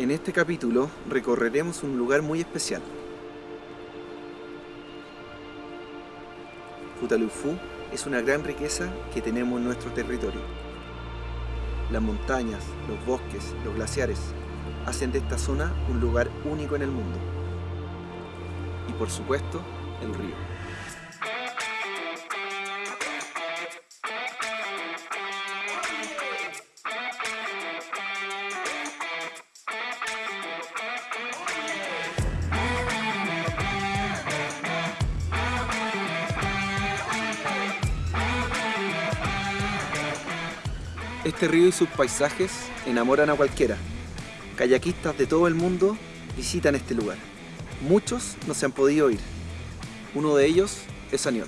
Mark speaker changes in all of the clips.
Speaker 1: En este capítulo recorreremos un lugar muy especial. Futalufú es una gran riqueza que tenemos en nuestro territorio. Las montañas, los bosques, los glaciares hacen de esta zona un lugar único en el mundo. Y por supuesto, el río. Este río y sus paisajes enamoran a cualquiera. Kayakistas de todo el mundo visitan este lugar. Muchos no se han podido ir. Uno de ellos es Aniol.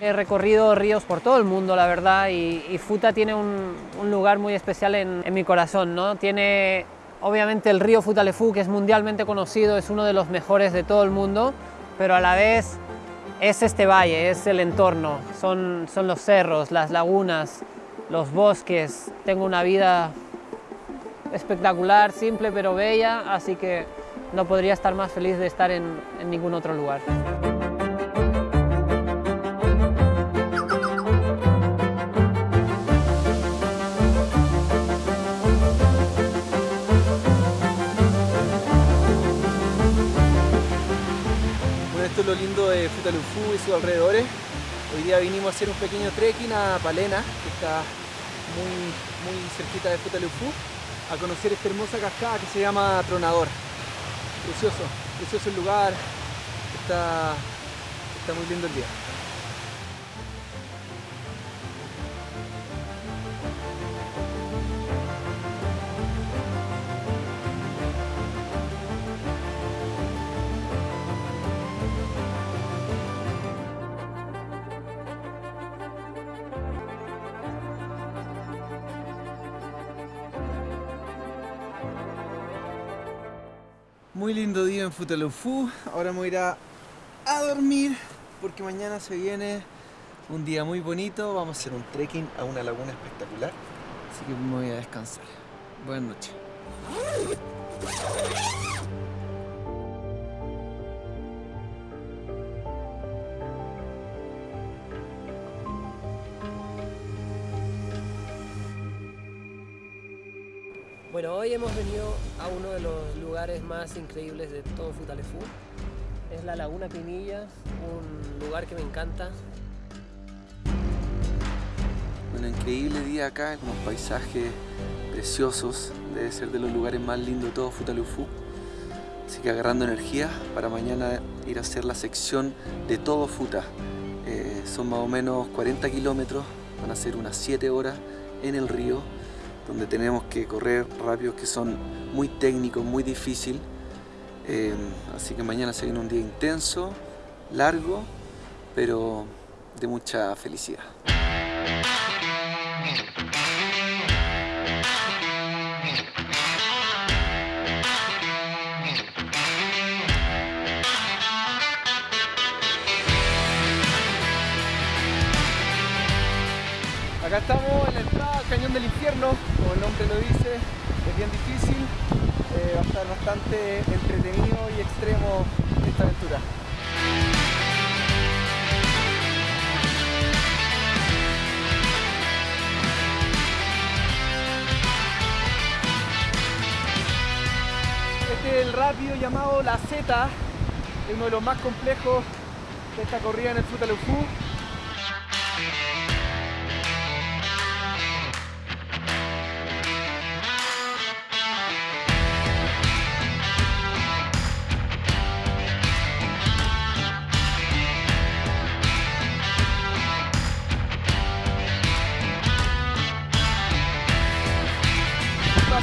Speaker 2: He recorrido ríos por todo el mundo, la verdad, y, Futa tiene un, lugar muy especial en, mi corazón. ¿no? Tiene, obviamente, el río Futalefú, que es mundialmente conocido, es uno de los mejores de todo el mundo, pero a la vez es este valle, es el entorno, son los cerros, las lagunas, los bosques. Tengo una vida espectacular, simple pero bella, así que no podría estar más feliz de estar en, ningún otro lugar.
Speaker 1: Esto es lo lindo de Futalufú y sus alrededores. Hoy día vinimos a hacer un pequeño trekking a Palena, que está muy, muy cerquita de Futalufú, a conocer esta hermosa cascada que se llama Tronador. Precioso, precioso el lugar, está, está muy lindo el día. Muy lindo día en Futalufú. Ahora me voy a ir a, a, dormir porque mañana se viene un día muy bonito. Vamos a hacer un trekking a una laguna espectacular. Así que me voy a descansar. Buenas noches.
Speaker 2: Bueno, hoy hemos venido a uno de los lugares más increíbles de todo Futalefú. Es la Laguna Pinilla, un lugar que me encanta.
Speaker 1: Un increíble día acá, unos paisajes preciosos. Debe ser de los lugares más lindos de todo Futalufú. Así que agarrando energía para mañana ir a hacer la sección de todo Futa. Eh, son más o menos 40 kilómetros, van a ser unas 7 horas en el río donde tenemos que correr rápidos que son muy técnicos, muy difícil. Eh, así que mañana se viene un día intenso, largo, pero de mucha felicidad. Acá estamos en la entrada al Cañón del Infierno, como el nombre lo dice, es bien difícil, eh, va a estar bastante entretenido y extremo esta aventura. Este es el rápido llamado La Z, es uno de los más complejos de esta corrida en el Futalufú.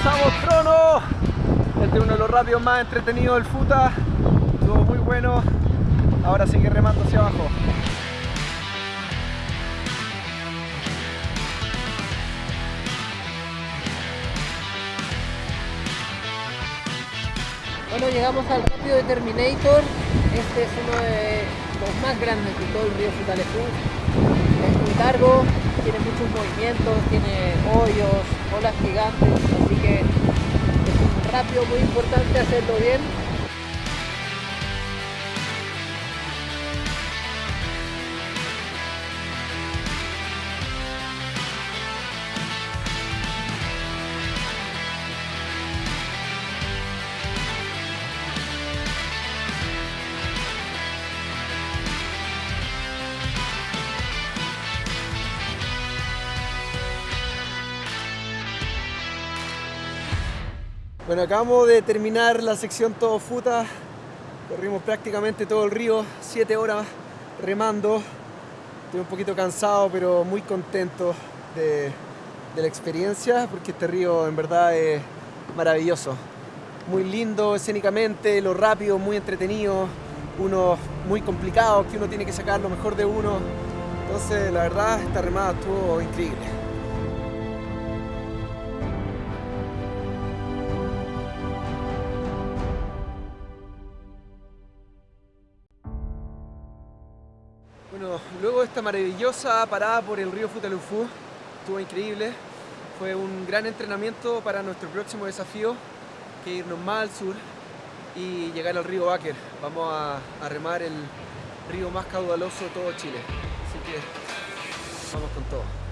Speaker 1: Pasamos trono. Este es uno de los rápidos más entretenidos del FUTA. Estuvo muy bueno. Ahora sigue remando hacia abajo.
Speaker 2: Bueno, llegamos al rápido de Terminator. Este es uno de los más grandes de todo el río Futalefú. Es muy largo, tiene muchos movimientos, tiene hoyos, olas gigantes, así que es un rápido, muy importante hacerlo bien.
Speaker 1: Bueno, acabamos de terminar la sección todo futa. Corrimos prácticamente todo el río, 7 horas remando. Estoy un poquito cansado, pero muy contento de, de la experiencia, porque este río en verdad es maravilloso. Muy lindo escénicamente, lo rápido, muy entretenido, uno muy complicado, que uno tiene que sacar lo mejor de uno. Entonces, la verdad, esta remada estuvo increíble. Luego de esta maravillosa parada por el río Futalufú, estuvo increíble. Fue un gran entrenamiento para nuestro próximo desafío, que irnos más al sur y llegar al río Báquer. Vamos a, a remar el río más caudaloso de todo Chile. Así que vamos con todo.